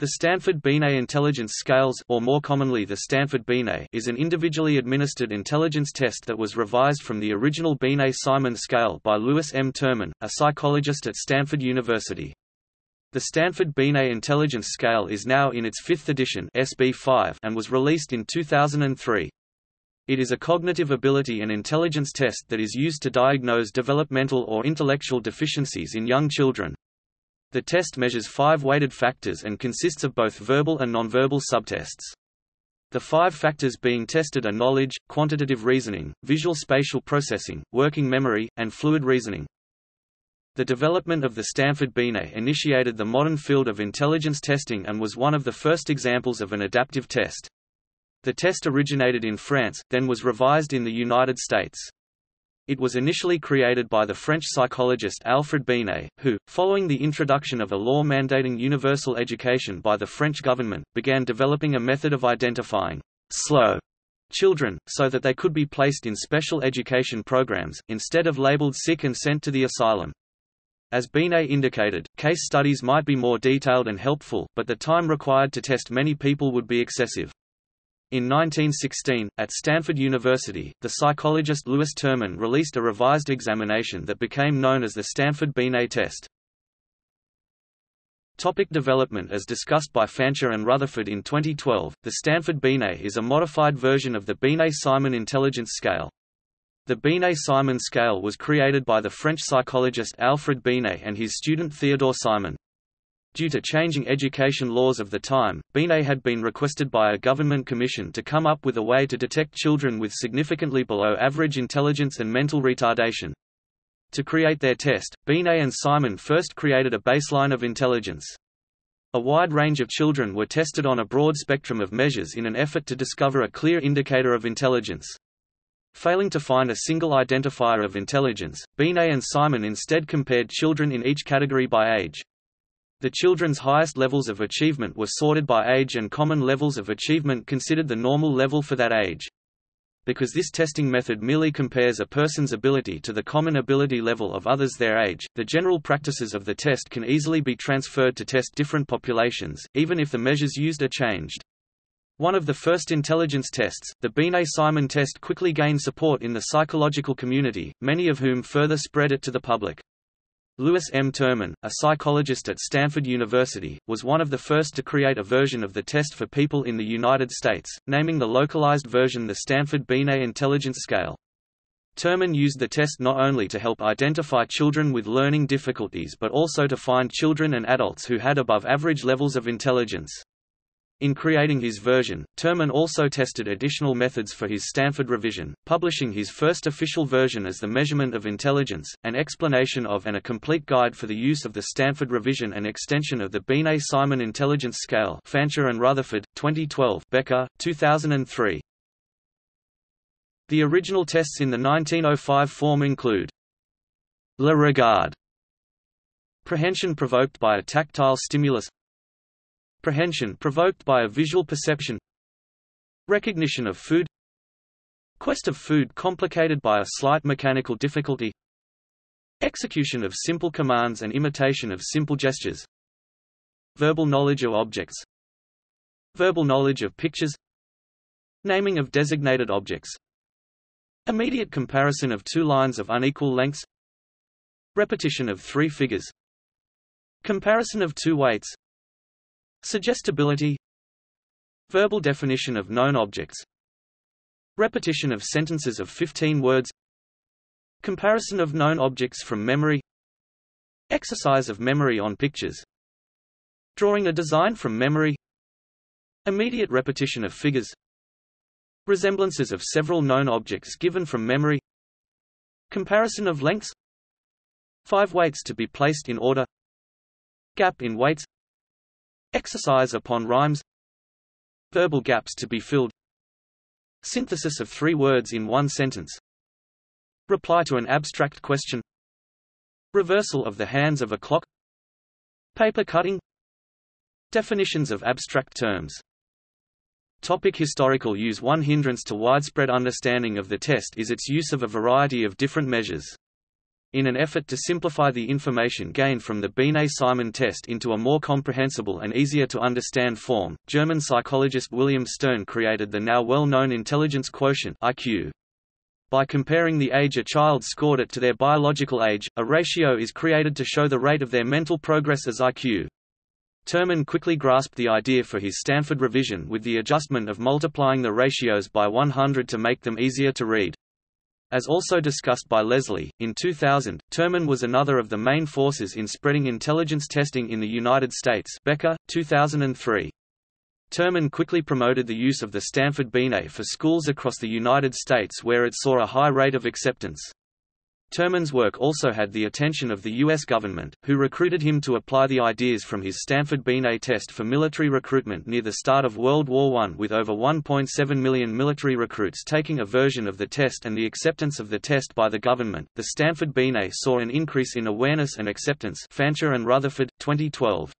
The Stanford Binet Intelligence Scales or more commonly the Stanford Binet is an individually administered intelligence test that was revised from the original Binet-Simon scale by Lewis M. Terman, a psychologist at Stanford University. The Stanford Binet Intelligence Scale is now in its fifth edition SB5 and was released in 2003. It is a cognitive ability and intelligence test that is used to diagnose developmental or intellectual deficiencies in young children. The test measures five weighted factors and consists of both verbal and nonverbal subtests. The five factors being tested are knowledge, quantitative reasoning, visual spatial processing, working memory, and fluid reasoning. The development of the Stanford Binet initiated the modern field of intelligence testing and was one of the first examples of an adaptive test. The test originated in France, then was revised in the United States. It was initially created by the French psychologist Alfred Binet, who, following the introduction of a law mandating universal education by the French government, began developing a method of identifying slow children, so that they could be placed in special education programs, instead of labeled sick and sent to the asylum. As Binet indicated, case studies might be more detailed and helpful, but the time required to test many people would be excessive. In 1916, at Stanford University, the psychologist Lewis Terman released a revised examination that became known as the Stanford Binet test. Topic development As discussed by Fancher and Rutherford in 2012, the Stanford Binet is a modified version of the Binet-Simon intelligence scale. The Binet-Simon scale was created by the French psychologist Alfred Binet and his student Theodore Simon. Due to changing education laws of the time, Binet had been requested by a government commission to come up with a way to detect children with significantly below average intelligence and mental retardation. To create their test, Binet and Simon first created a baseline of intelligence. A wide range of children were tested on a broad spectrum of measures in an effort to discover a clear indicator of intelligence. Failing to find a single identifier of intelligence, Binet and Simon instead compared children in each category by age. The children's highest levels of achievement were sorted by age and common levels of achievement considered the normal level for that age. Because this testing method merely compares a person's ability to the common ability level of others their age, the general practices of the test can easily be transferred to test different populations, even if the measures used are changed. One of the first intelligence tests, the Binet-Simon test quickly gained support in the psychological community, many of whom further spread it to the public. Lewis M. Terman, a psychologist at Stanford University, was one of the first to create a version of the test for people in the United States, naming the localized version the Stanford Binet Intelligence Scale. Terman used the test not only to help identify children with learning difficulties but also to find children and adults who had above average levels of intelligence. In creating his version, Terman also tested additional methods for his Stanford revision, publishing his first official version as The Measurement of Intelligence, an explanation of and a complete guide for the use of the Stanford revision and extension of the Binet-Simon Intelligence Scale Fancher and Rutherford, 2012 Becker, 2003. The original tests in the 1905 form include Le Regard Prehension provoked by a tactile stimulus Prehension provoked by a visual perception. Recognition of food. Quest of food complicated by a slight mechanical difficulty. Execution of simple commands and imitation of simple gestures. Verbal knowledge of objects. Verbal knowledge of pictures. Naming of designated objects. Immediate comparison of two lines of unequal lengths. Repetition of three figures. Comparison of two weights Suggestibility. Verbal definition of known objects. Repetition of sentences of 15 words. Comparison of known objects from memory. Exercise of memory on pictures. Drawing a design from memory. Immediate repetition of figures. Resemblances of several known objects given from memory. Comparison of lengths. Five weights to be placed in order. Gap in weights Exercise upon rhymes. Verbal gaps to be filled. Synthesis of three words in one sentence. Reply to an abstract question. Reversal of the hands of a clock. Paper cutting. Definitions of abstract terms. Topic historical use. One hindrance to widespread understanding of the test is its use of a variety of different measures. In an effort to simplify the information gained from the Binet-Simon test into a more comprehensible and easier to understand form, German psychologist William Stern created the now well-known intelligence quotient IQ. By comparing the age a child scored at to their biological age, a ratio is created to show the rate of their mental progress as IQ. Terman quickly grasped the idea for his Stanford revision with the adjustment of multiplying the ratios by 100 to make them easier to read. As also discussed by Leslie, in 2000, Terman was another of the main forces in spreading intelligence testing in the United States Becker, 2003. Terman quickly promoted the use of the Stanford Binet for schools across the United States where it saw a high rate of acceptance. Terman's work also had the attention of the U.S. government, who recruited him to apply the ideas from his Stanford Binet test for military recruitment near the start of World War I with over 1.7 million military recruits taking a version of the test and the acceptance of the test by the government. The Stanford Binet saw an increase in awareness and acceptance Fancher and Rutherford, 2012.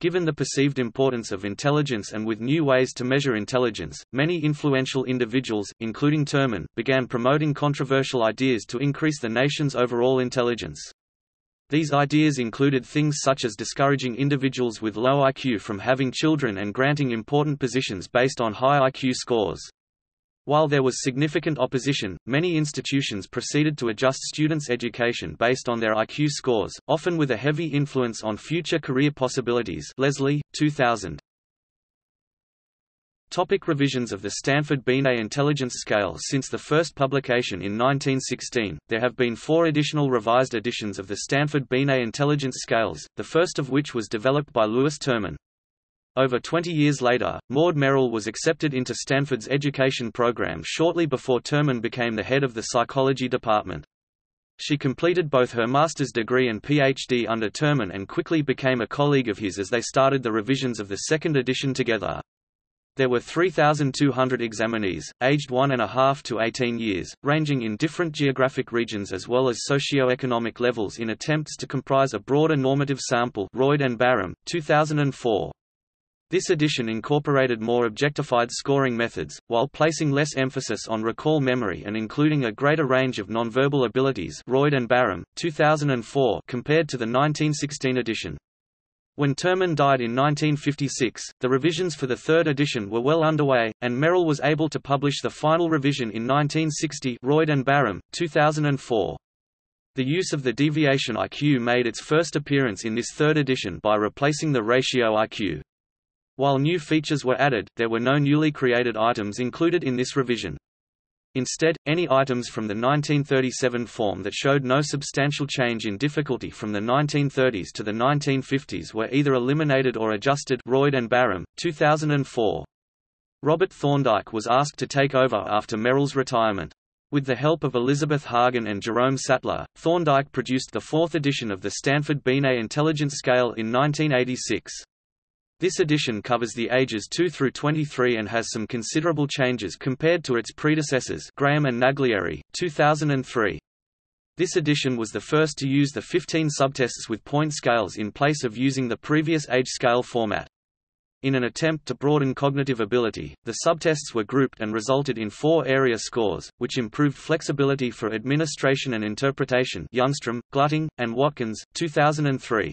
Given the perceived importance of intelligence and with new ways to measure intelligence, many influential individuals, including Terman, began promoting controversial ideas to increase the nation's overall intelligence. These ideas included things such as discouraging individuals with low IQ from having children and granting important positions based on high IQ scores. While there was significant opposition, many institutions proceeded to adjust students' education based on their IQ scores, often with a heavy influence on future career possibilities Leslie, 2000. Topic revisions of the Stanford Binet Intelligence Scale Since the first publication in 1916, there have been four additional revised editions of the Stanford Binet Intelligence Scales, the first of which was developed by Lewis Terman. Over 20 years later, Maud Merrill was accepted into Stanford's education program shortly before Terman became the head of the psychology department. She completed both her master's degree and PhD under Terman and quickly became a colleague of his as they started the revisions of the second edition together. There were 3,200 examinees, aged one and a half to 18 years, ranging in different geographic regions as well as socio-economic levels in attempts to comprise a broader normative sample Roid and Barram, 2004. This edition incorporated more objectified scoring methods, while placing less emphasis on recall memory and including a greater range of nonverbal abilities Roid and Barram, 2004 compared to the 1916 edition. When Terman died in 1956, the revisions for the third edition were well underway, and Merrill was able to publish the final revision in 1960 Roid and Barram, 2004. The use of the deviation IQ made its first appearance in this third edition by replacing the ratio IQ. While new features were added, there were no newly created items included in this revision. Instead, any items from the 1937 form that showed no substantial change in difficulty from the 1930s to the 1950s were either eliminated or adjusted Roid and Barram, 2004. Robert Thorndike was asked to take over after Merrill's retirement. With the help of Elizabeth Hagen and Jerome Sattler, Thorndike produced the fourth edition of the Stanford Binet Intelligence Scale in 1986. This edition covers the ages 2 through 23 and has some considerable changes compared to its predecessors Graham and Naglieri, 2003. This edition was the first to use the 15 subtests with point scales in place of using the previous age scale format. In an attempt to broaden cognitive ability, the subtests were grouped and resulted in four area scores, which improved flexibility for administration and interpretation Youngstrom, Glutting, and Watkins, 2003.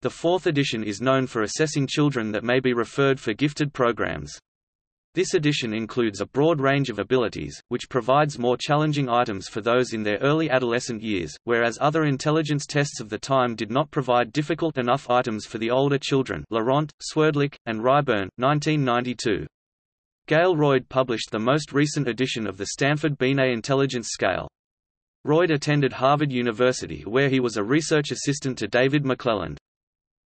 The fourth edition is known for assessing children that may be referred for gifted programs. This edition includes a broad range of abilities, which provides more challenging items for those in their early adolescent years, whereas other intelligence tests of the time did not provide difficult enough items for the older children Laurent, Swerdlik, and Ryburn, 1992. Gale Roid published the most recent edition of the Stanford Binet Intelligence Scale. Roid attended Harvard University where he was a research assistant to David McClelland.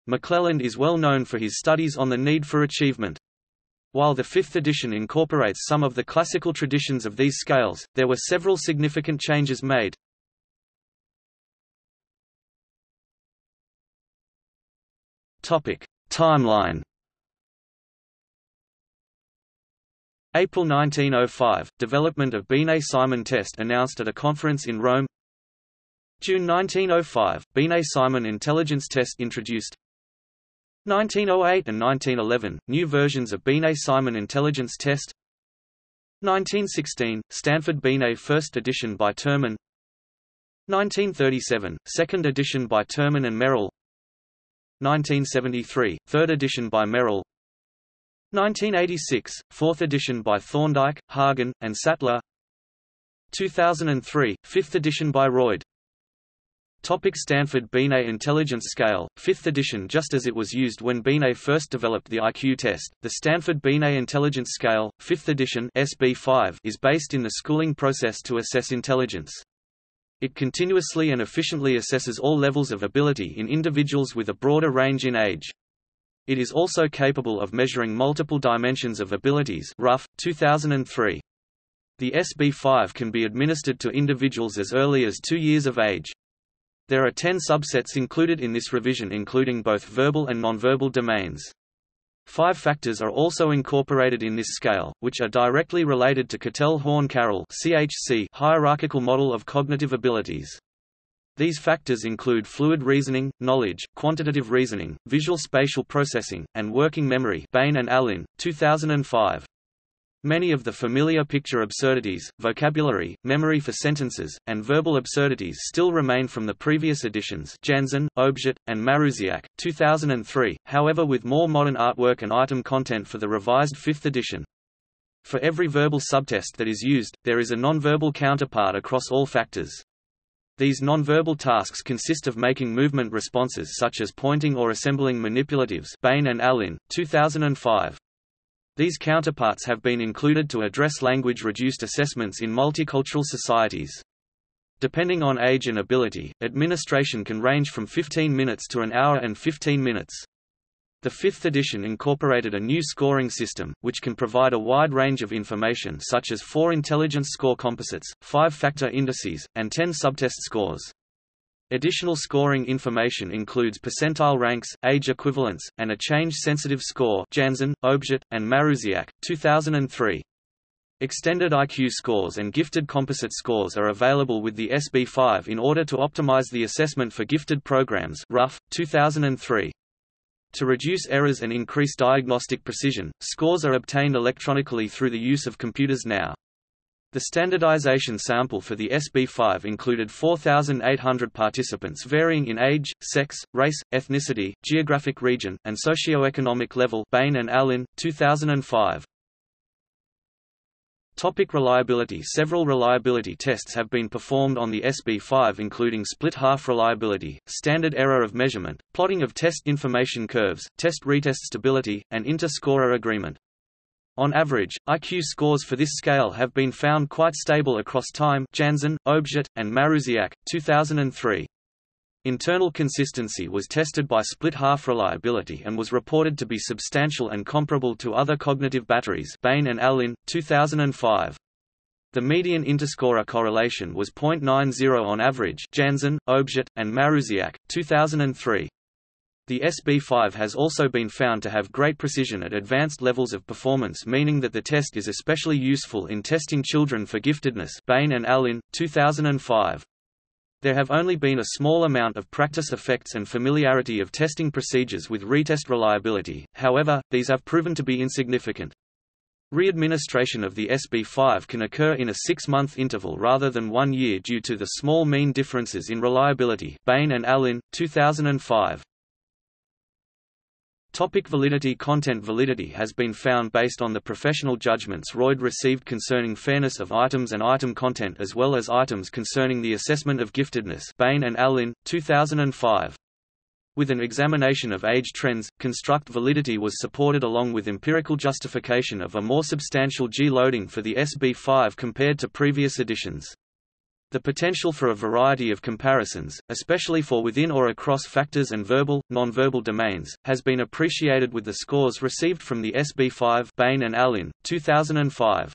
McClelland is well known for his studies on the need for achievement. While the fifth edition incorporates some of the classical traditions of these scales, there were several significant changes made. Timeline. April 1905 – Development of Binet-Simon test announced at a conference in Rome June 1905 – Binet-Simon intelligence test introduced 1908 and 1911, new versions of Binet-Simon intelligence test. 1916, Stanford Binet first edition by Terman. 1937, second edition by Terman and Merrill. 1973, third edition by Merrill. 1986, fourth edition by Thorndike, Hagen, and Sattler. 2003, fifth edition by Roid Topic Stanford Binet Intelligence Scale, 5th edition Just as it was used when Binet first developed the IQ test, the Stanford Binet Intelligence Scale, 5th edition SB5 is based in the schooling process to assess intelligence. It continuously and efficiently assesses all levels of ability in individuals with a broader range in age. It is also capable of measuring multiple dimensions of abilities Rough, 2003. The SB5 can be administered to individuals as early as two years of age. There are ten subsets included in this revision including both verbal and nonverbal domains. Five factors are also incorporated in this scale, which are directly related to Cattell-Horn-Carroll hierarchical model of cognitive abilities. These factors include fluid reasoning, knowledge, quantitative reasoning, visual spatial processing, and working memory Bain and Allin, 2005. Many of the familiar picture absurdities, vocabulary, memory for sentences, and verbal absurdities still remain from the previous editions Janzen, Obrzut, and Marusiak, 2003, however with more modern artwork and item content for the revised 5th edition. For every verbal subtest that is used, there is a nonverbal counterpart across all factors. These nonverbal tasks consist of making movement responses such as pointing or assembling manipulatives Bain and Allin, 2005. These counterparts have been included to address language-reduced assessments in multicultural societies. Depending on age and ability, administration can range from 15 minutes to an hour and 15 minutes. The fifth edition incorporated a new scoring system, which can provide a wide range of information such as four intelligence score composites, five factor indices, and ten subtest scores. Additional scoring information includes percentile ranks, age equivalents, and a change-sensitive score Janzen, Obrzut, and Marusiak, 2003. Extended IQ scores and gifted composite scores are available with the SB5 in order to optimize the assessment for gifted programs Rough, 2003. To reduce errors and increase diagnostic precision, scores are obtained electronically through the use of computers now. The standardization sample for the SB5 included 4,800 participants varying in age, sex, race, ethnicity, geographic region, and socioeconomic level Bain and Allin, 2005. Topic reliability Several reliability tests have been performed on the SB5 including split-half reliability, standard error of measurement, plotting of test information curves, test-retest stability, and inter-scorer agreement. On average, IQ scores for this scale have been found quite stable across time Janzen, Obrzut, and Marusiak, 2003. Internal consistency was tested by split-half reliability and was reported to be substantial and comparable to other cognitive batteries Bain and Allin, 2005. The median interscorer correlation was 0.90 on average Janzen, Obrzut, and Marusiak, 2003. The SB5 has also been found to have great precision at advanced levels of performance meaning that the test is especially useful in testing children for giftedness Bain and Allin, 2005. There have only been a small amount of practice effects and familiarity of testing procedures with retest reliability, however, these have proven to be insignificant. Readministration of the SB5 can occur in a six-month interval rather than one year due to the small mean differences in reliability Bain and Allin, 2005. Topic validity Content validity has been found based on the professional judgments Roid received concerning fairness of items and item content as well as items concerning the assessment of giftedness Bain and Allin, 2005. With an examination of age trends, construct validity was supported along with empirical justification of a more substantial G-loading for the SB5 compared to previous editions. The potential for a variety of comparisons, especially for within or across factors and verbal, nonverbal domains, has been appreciated with the scores received from the SB5 Bain and Allin, 2005.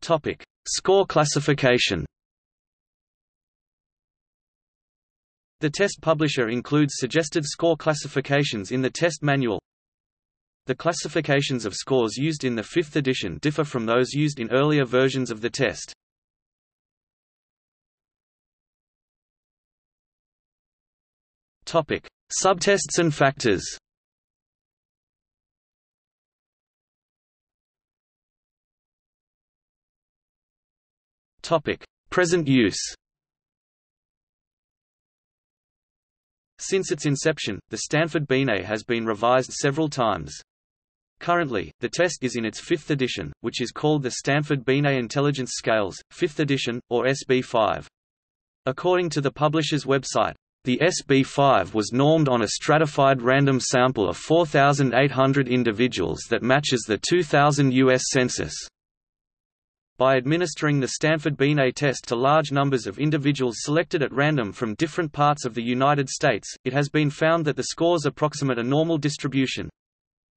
Topic: Score classification. The test publisher includes suggested score classifications in the test manual, the classifications of scores used in the fifth edition differ from those used in earlier versions of the test. Topic: Subtests and factors. Topic: Present use. Since its inception, the Stanford Binet has been revised several times. Currently, the test is in its fifth edition, which is called the Stanford Binet Intelligence Scales, 5th edition, or SB5. According to the publisher's website, the SB5 was normed on a stratified random sample of 4,800 individuals that matches the 2000 U.S. Census. By administering the Stanford Binet test to large numbers of individuals selected at random from different parts of the United States, it has been found that the scores approximate a normal distribution.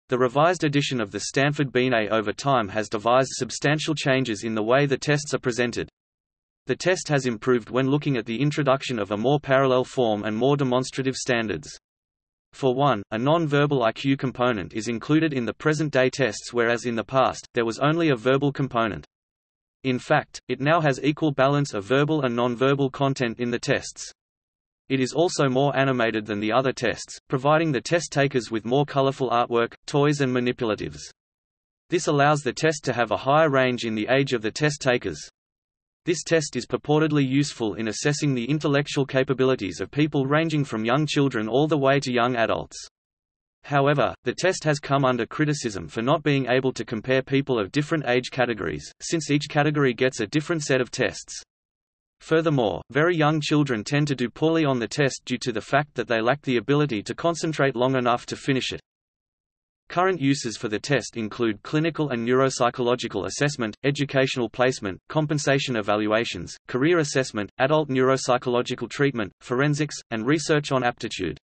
The revised edition of the Stanford Binet over time has devised substantial changes in the way the tests are presented. The test has improved when looking at the introduction of a more parallel form and more demonstrative standards. For one, a non-verbal IQ component is included in the present-day tests whereas in the past, there was only a verbal component. In fact, it now has equal balance of verbal and non-verbal content in the tests. It is also more animated than the other tests, providing the test takers with more colorful artwork, toys and manipulatives. This allows the test to have a higher range in the age of the test takers. This test is purportedly useful in assessing the intellectual capabilities of people ranging from young children all the way to young adults. However, the test has come under criticism for not being able to compare people of different age categories, since each category gets a different set of tests. Furthermore, very young children tend to do poorly on the test due to the fact that they lack the ability to concentrate long enough to finish it. Current uses for the test include clinical and neuropsychological assessment, educational placement, compensation evaluations, career assessment, adult neuropsychological treatment, forensics, and research on aptitude.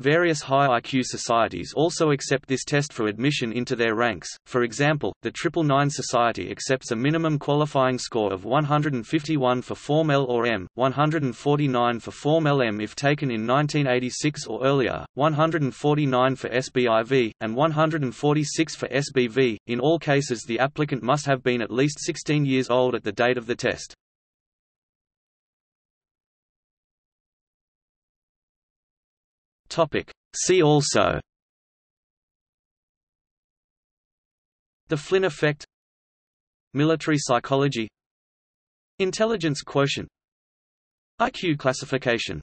Various high IQ societies also accept this test for admission into their ranks, for example, the Triple Nine Society accepts a minimum qualifying score of 151 for Form L or M, 149 for Form LM if taken in 1986 or earlier, 149 for SBIV, and 146 for SBV. In all cases the applicant must have been at least 16 years old at the date of the test. Topic. See also. The Flynn effect. Military psychology. Intelligence quotient. IQ classification